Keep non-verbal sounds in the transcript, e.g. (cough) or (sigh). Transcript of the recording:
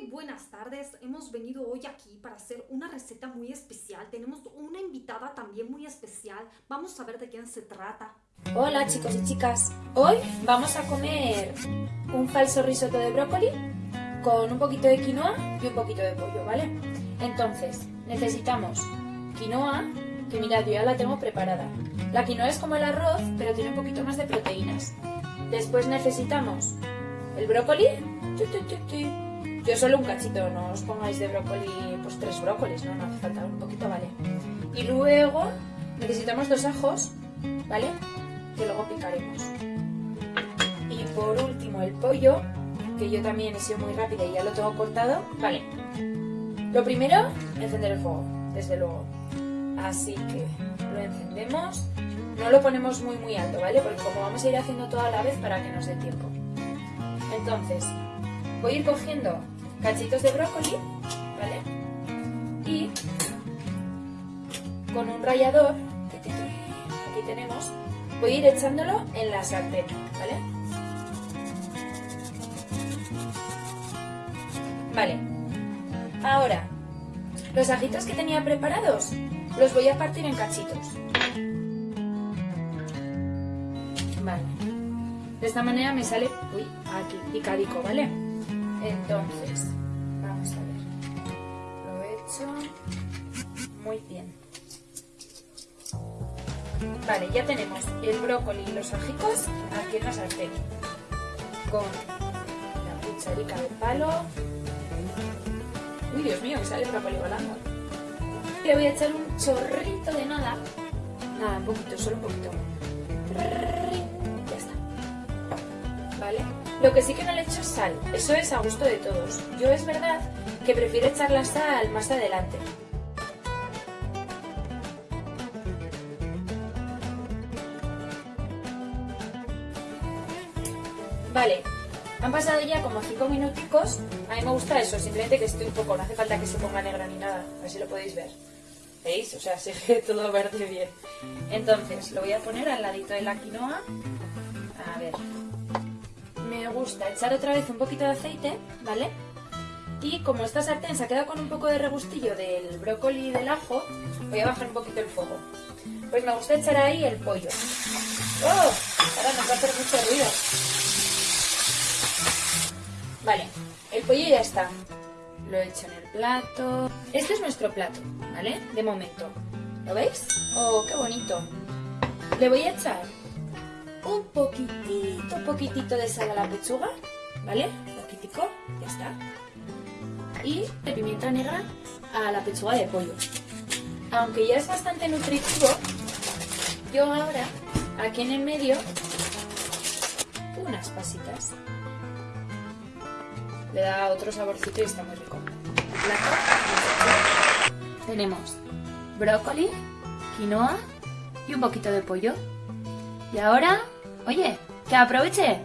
Muy buenas tardes, hemos venido hoy aquí para hacer una receta muy especial. Tenemos una invitada también muy especial. Vamos a ver de quién se trata. Hola chicos y chicas, hoy vamos a comer un falso risotto de brócoli con un poquito de quinoa y un poquito de pollo, ¿vale? Entonces, necesitamos quinoa, que mirad, yo ya la tengo preparada. La quinoa es como el arroz, pero tiene un poquito más de proteínas. Después necesitamos el brócoli, yo solo un cachito, no os pongáis de brócoli, pues tres brócolis, no, no hace falta, un poquito vale. Y luego necesitamos dos ajos, ¿vale? Que luego picaremos. Y por último el pollo, que yo también he sido muy rápida y ya lo tengo cortado. Vale. Lo primero, encender el fuego, desde luego. Así que lo encendemos. No lo ponemos muy muy alto, ¿vale? Porque como vamos a ir haciendo todo a la vez para que nos dé tiempo. Entonces, voy a ir cogiendo cachitos de brócoli, ¿vale? Y con un rallador, aquí tenemos, voy a ir echándolo en la sartén, ¿vale? Vale. Ahora, los ajitos que tenía preparados los voy a partir en cachitos. Vale. De esta manera me sale, uy, aquí, picadico, ¿vale? Entonces, vamos a ver. Lo he hecho muy bien. Vale, ya tenemos el brócoli y los ajicos aquí en la sartén. Con la cucharica de palo. Uy, Dios mío, que sale el brócoli volando. Le voy a echar un chorrito de nada. Nada, un poquito, solo un poquito. Lo que sí que no le echo es sal, eso es a gusto de todos. Yo es verdad que prefiero echar la sal más adelante. Vale, han pasado ya como 5 minuticos. A mí me gusta eso, simplemente que esté un poco, no hace falta que se ponga negra ni nada, así lo podéis ver. ¿Veis? O sea, (laughs) sigue todo verde bien. Entonces, lo voy a poner al ladito de la quinoa. A ver, me gusta echar otra vez un poquito de aceite, ¿vale? Y como esta sartén se ha quedado con un poco de regustillo del brócoli y del ajo, voy a bajar un poquito el fuego. Pues me gusta echar ahí el pollo. ¡Oh! Ahora nos va a hacer mucho ruido. Vale, el pollo ya está. Lo he hecho en el plato. Este es nuestro plato, ¿vale? De momento. ¿Lo veis? ¡Oh, qué bonito! Le voy a echar un poquitito, poquitito de sal a la pechuga, ¿vale? Un poquitico, ya está. Y de pimienta negra a la pechuga de pollo. Aunque ya es bastante nutritivo, yo ahora, aquí en el medio, unas pasitas. Le da otro saborcito y está muy rico. Tenemos brócoli, quinoa y un poquito de pollo. Y ahora Oye, que aproveche